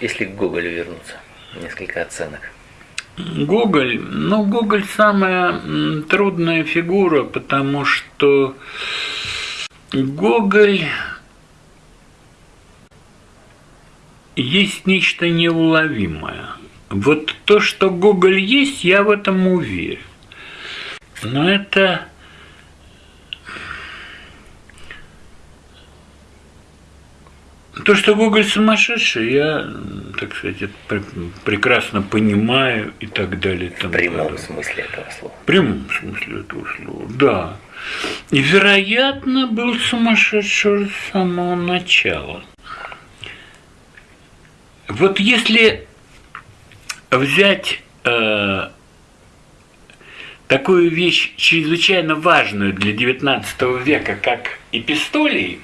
Если к Гоголю вернуться, несколько оценок. Гоголь, ну, Гоголь самая трудная фигура, потому что Гоголь есть нечто неуловимое. Вот то, что Гоголь есть, я в этом уверен. Но это То, что Гоголь сумасшедший, я, так сказать, это прекрасно понимаю и так далее. В прямом подобное. смысле этого слова. В прямом смысле этого слова, да. И, вероятно, был сумасшедший с самого начала. Вот если взять э, такую вещь чрезвычайно важную для XIX века, как эпистолии,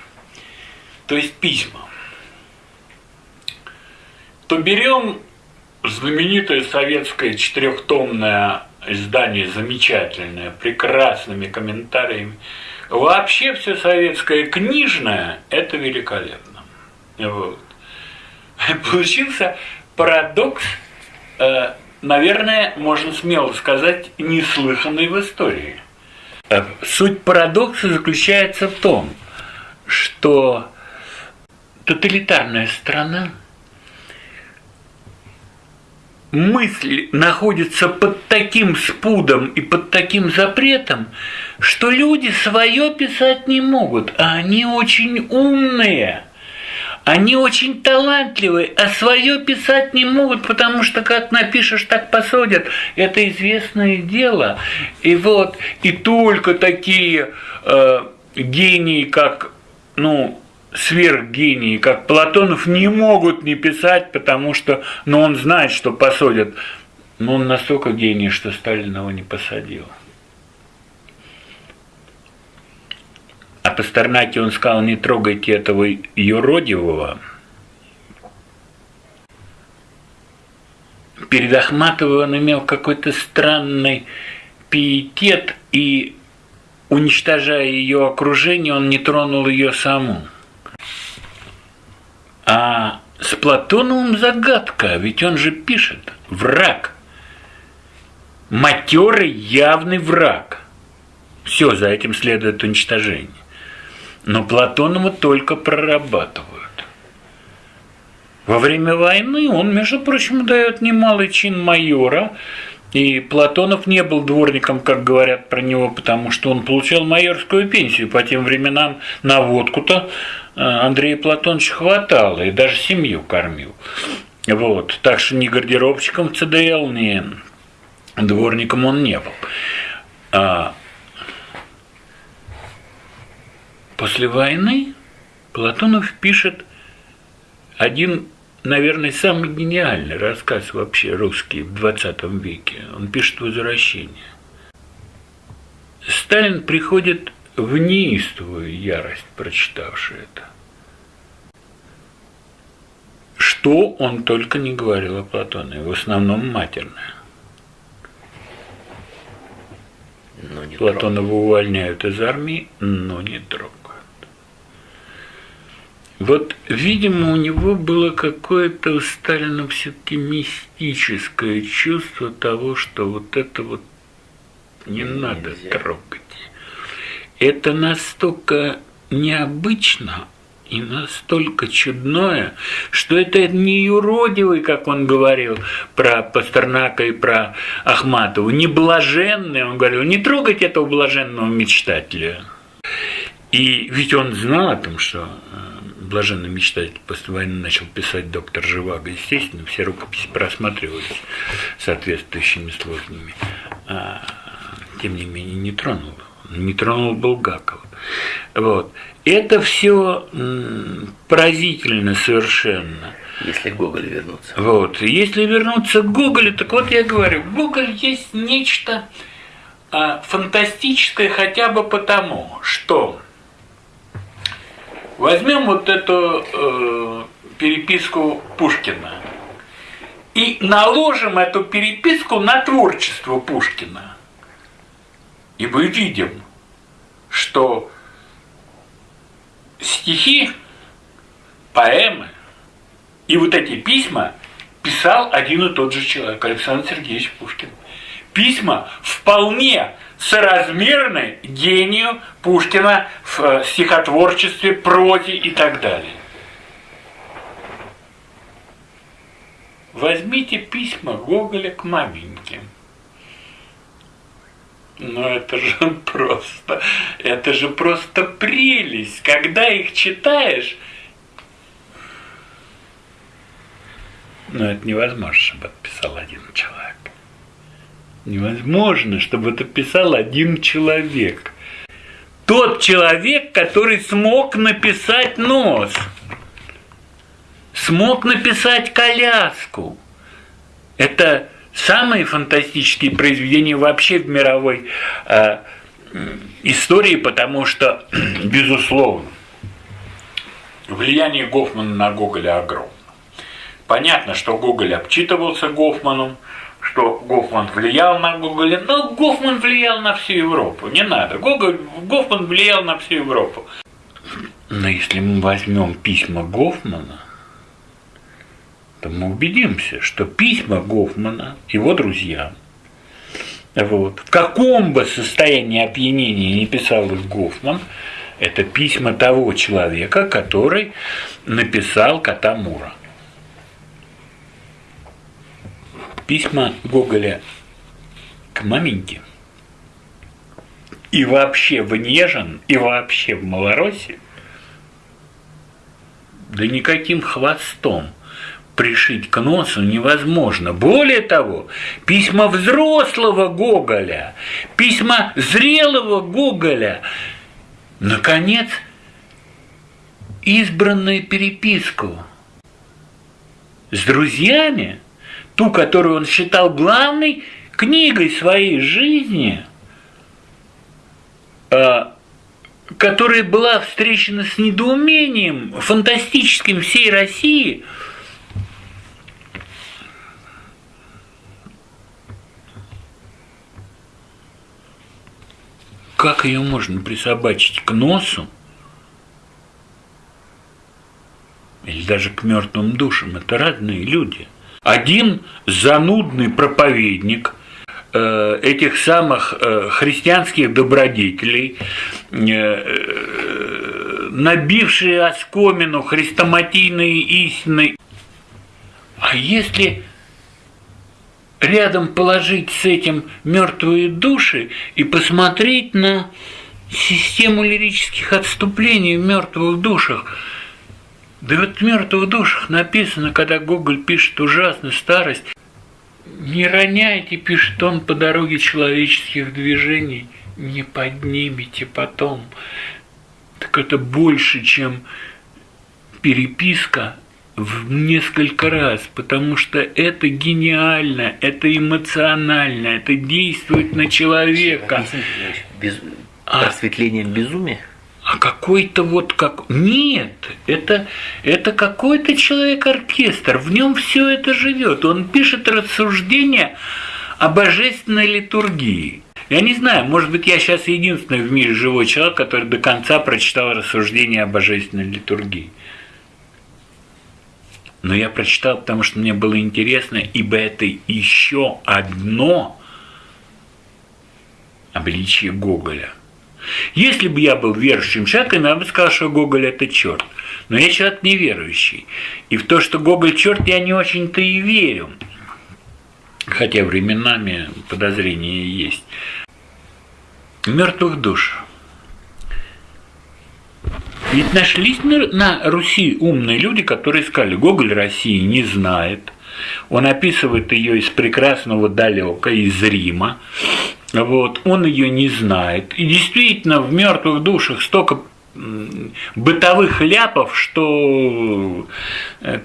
то есть письма, то берем знаменитое советское четырехтомное издание, замечательное, прекрасными комментариями. Вообще все советское книжное – это великолепно. Вот. Получился парадокс, э, наверное, можно смело сказать, неслыханный в истории. Э, суть парадокса заключается в том, что тоталитарная страна – мысль находится под таким спудом и под таким запретом, что люди свое писать не могут, а они очень умные. Они очень талантливые, а свое писать не могут, потому что как напишешь, так посадят. Это известное дело. И вот, и только такие э, гении, как, ну, сверхгении, как Платонов, не могут не писать, потому что ну, он знает, что посадят. Но он настолько гений, что Сталин его не посадил. А Пастернаке он сказал, не трогайте этого юродивого. Перед Ахматовой он имел какой-то странный пиетет, и, уничтожая ее окружение, он не тронул ее саму. А с Платоновым загадка, ведь он же пишет «враг». Матерый явный враг. Все, за этим следует уничтожение. Но Платонова только прорабатывают. Во время войны он, между прочим, дает немалый чин майора, и Платонов не был дворником, как говорят про него, потому что он получал майорскую пенсию. По тем временам на водку-то Андрея Платоновича хватало, и даже семью кормил. Вот. Так что ни гардеробщиком ЦДЛ, ни дворником он не был. А после войны Платонов пишет один наверное, самый гениальный рассказ вообще русский в 20 веке. Он пишет «Возвращение». Сталин приходит в неистовую ярость, прочитавший это. Что он только не говорил о Платоне, в основном матерное. Платонова увольняют из армии, но не трогают. Вот, видимо, у него было какое-то у Сталина все-таки мистическое чувство того, что вот это вот не Нельзя. надо трогать. Это настолько необычно и настолько чудное, что это не юродивый, как он говорил про Пастернака и про Ахматову, не блаженный, он говорил, не трогать этого блаженного мечтателя. И ведь он знал о том, что э, блаженный мечтатель после войны начал писать доктор Живаго, естественно, все рукописи просматривались соответствующими сложными. А, тем не менее, не тронул. Не тронул Булгакова. Вот. Это все поразительно совершенно. Если к Гоголю вернуться. Вот. Если вернуться к Гоголю, так вот я говорю, Гоголь есть нечто а, фантастическое хотя бы потому, что Возьмем вот эту э, переписку Пушкина и наложим эту переписку на творчество Пушкина. И мы видим, что стихи, поэмы И вот эти письма писал один и тот же человек, Александр Сергеевич Пушкин. Письма вполне соразмерны гению Пушкина в э, стихотворчестве, прозе и так далее. Возьмите письма Гоголя к маменьке. Ну это же просто, это же просто прелесть. Когда их читаешь, но это невозможно, чтобы это писал один человек. Невозможно, чтобы это писал один человек. Тот человек, который смог написать нос, смог написать коляску. Это самые фантастические произведения вообще в мировой э, истории, потому что, безусловно, влияние Гофмана на Гоголя огромно. Понятно, что Гоголь обчитывался Гофманом, что Гофман влиял на Гоголя, но Гофман влиял на всю Европу. Не надо. Гоголь, Гофман влиял на всю Европу. Но если мы возьмем письма Гофмана, то мы убедимся, что письма Гофмана, его друзьям, вот, в каком бы состоянии опьянения не писал их Гофман, это письма того человека, который написал Катамура. Письма Гоголя к маменьке. И вообще в Нежин, и вообще в Малороссии, да никаким хвостом – пришить к носу невозможно. Более того, письма взрослого Гоголя, письма зрелого Гоголя, наконец, избранную переписку с друзьями, ту, которую он считал главной книгой своей жизни, а, которая была встречена с недоумением фантастическим всей России – как ее можно присобачить к носу или даже к мертвым душам? Это разные люди. Один занудный проповедник э, этих самых э, христианских добродетелей, э, набившие оскомину хрестоматийные истины. А если рядом положить с этим мертвые души и посмотреть на систему лирических отступлений в мертвых душах. Да вот в мертвых душах написано, когда Гоголь пишет ужасную старость, не роняйте, пишет он, по дороге человеческих движений, не поднимите потом. Так это больше, чем переписка в несколько раз, потому что это гениально, это эмоционально, это действует на человека. Без... А, Просветление безумия? А какой-то вот как... Нет, это, это какой-то человек-оркестр, в нем все это живет. Он пишет рассуждения о божественной литургии. Я не знаю, может быть, я сейчас единственный в мире живой человек, который до конца прочитал рассуждения о божественной литургии но я прочитал, потому что мне было интересно, ибо это еще одно обличие Гоголя. Если бы я был верующим человеком, я бы сказал, что Гоголь – это черт. Но я человек неверующий. И в то, что Гоголь – черт, я не очень-то и верю. Хотя временами подозрения есть. Мертвых душ. Ведь нашлись на Руси умные люди, которые сказали, Гоголь России не знает, он описывает ее из прекрасного далека, из Рима, вот, он ее не знает. И действительно, в мертвых душах столько бытовых ляпов, что э,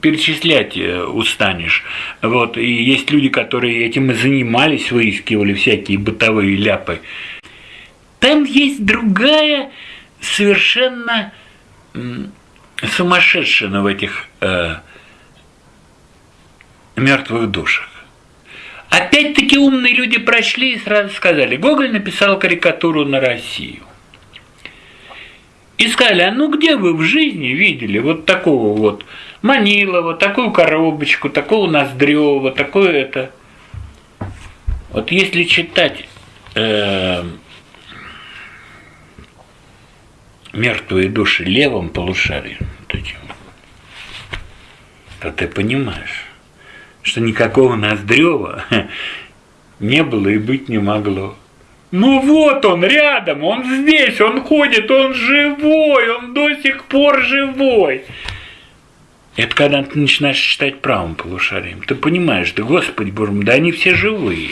перечислять э, устанешь. Вот. И есть люди, которые этим и занимались, выискивали всякие бытовые ляпы. Там есть другая совершенно сумасшедшина в этих э, мертвых душах. Опять-таки умные люди прочли и сразу сказали, Гоголь написал карикатуру на Россию. И сказали, а ну где вы в жизни видели вот такого вот Манилова, такую коробочку, такого Ноздрева, такое это. Вот если читать э, мертвые души левым полушарием, вот этим, то ты понимаешь, что никакого Ноздрева не было и быть не могло. Ну вот он рядом, он здесь, он ходит, он живой, он до сих пор живой. Это когда ты начинаешь читать правым полушарием. Ты понимаешь, да господи боже мой, да они все живые.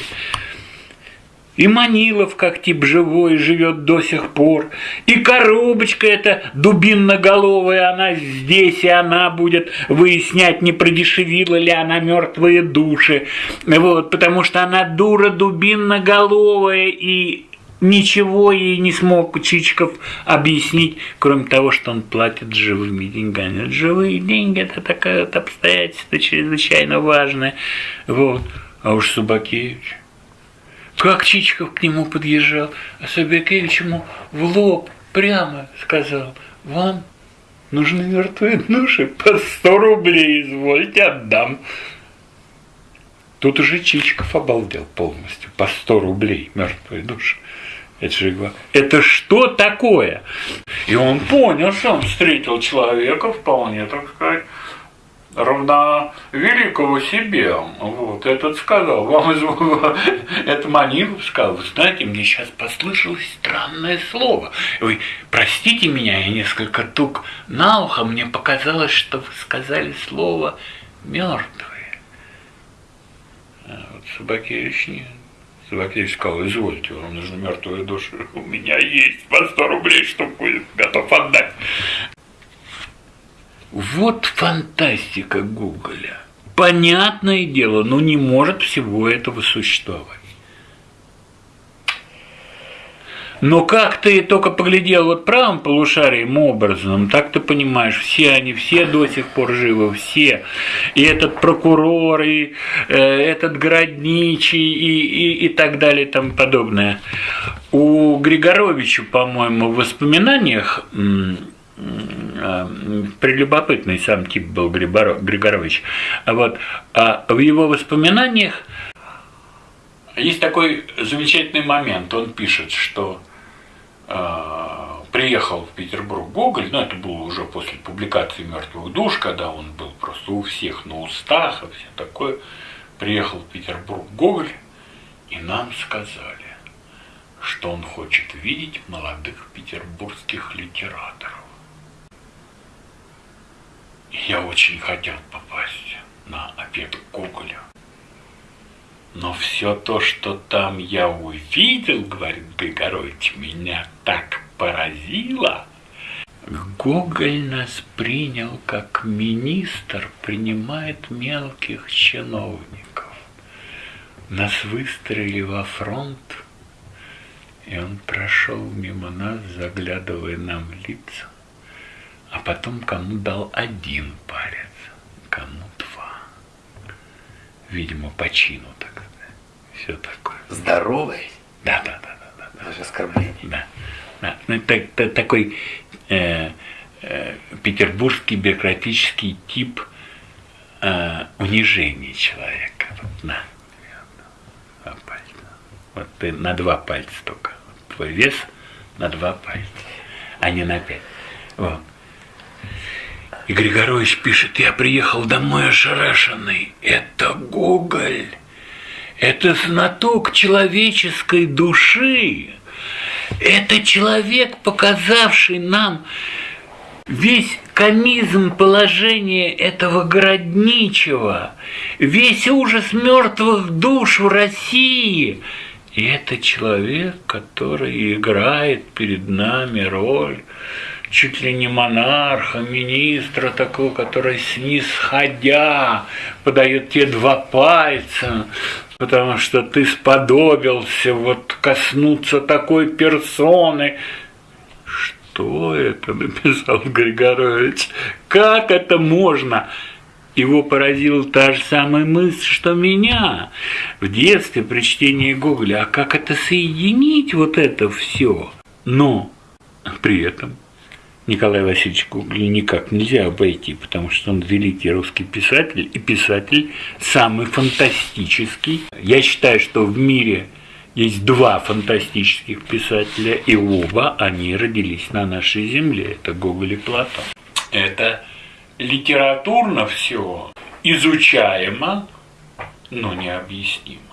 И Манилов как тип живой живет до сих пор. И коробочка эта дубинноголовая, она здесь, и она будет выяснять, не продешевила ли она мертвые души. Вот, потому что она дура дубинноголовая, и ничего ей не смог Чичиков объяснить, кроме того, что он платит живыми деньгами. Живые деньги – это такое вот обстоятельство чрезвычайно важное. Вот. А уж Субакевич – как Чичиков к нему подъезжал, а Собякевич ему в лоб прямо сказал, вам нужны мертвые души, по сто рублей извольте, отдам. Тут уже Чичиков обалдел полностью, по сто рублей мертвые души. Это же это что такое? И он понял, что он встретил человека вполне, так сказать, равна великого себе. Вот, этот сказал, вам из... это Манилов сказал, знаете, мне сейчас послышалось странное слово. Вы простите меня, я несколько тук на ухо, мне показалось, что вы сказали слово мертвые. А вот Собакевич нет. Собакевич сказал, извольте, вам нужны мертвые души. У меня есть по 100 рублей, что будет готов отдать. Вот фантастика Гоголя. Понятное дело, но не может всего этого существовать. Но как ты только поглядел вот правым полушарием образом, так ты понимаешь, все они, все до сих пор живы, все. И этот прокурор, и э, этот городничий, и, и, и так далее, и тому подобное. У Григоровича, по-моему, в воспоминаниях прелюбопытный сам тип был Григорович. А вот а в его воспоминаниях есть такой замечательный момент. Он пишет, что э, приехал в Петербург Гоголь, но ну, это было уже после публикации «Мертвых душ», когда он был просто у всех на устах и все такое. Приехал в Петербург Гоголь, и нам сказали, что он хочет видеть молодых петербургских литераторов. Я очень хотел попасть на обед к Гоголю. Но все то, что там я увидел, говорит Григорович, меня так поразило. Гоголь нас принял, как министр принимает мелких чиновников. Нас выстроили во фронт, и он прошел мимо нас, заглядывая нам в лица а потом кому дал один палец, кому два. Видимо, по чину, так. Все такое. Здоровый? Да, да, да, да. да, Даже оскорбление. Да. да. Ну, это, это такой э, э, петербургский бюрократический тип э, унижения человека. Вот, на. Два пальца. Вот ты на два пальца только. Твой вес на два пальца, а не на пять. Вот. И Григорович пишет, я приехал домой ошарашенный. Это Гоголь. Это знаток человеческой души. Это человек, показавший нам весь комизм положения этого городничего, весь ужас мертвых душ в России. И это человек, который играет перед нами роль чуть ли не монарха, министра такого, который снисходя подает тебе два пальца, потому что ты сподобился вот коснуться такой персоны. Что это написал Григорович? Как это можно? Его поразила та же самая мысль, что меня в детстве при чтении Гоголя. А как это соединить вот это все? Но при этом Николая Васильевича Гоголя никак нельзя обойти, потому что он великий русский писатель и писатель самый фантастический. Я считаю, что в мире есть два фантастических писателя, и оба они родились на нашей земле. Это Гоголь и Платон. Это литературно все изучаемо, но необъяснимо.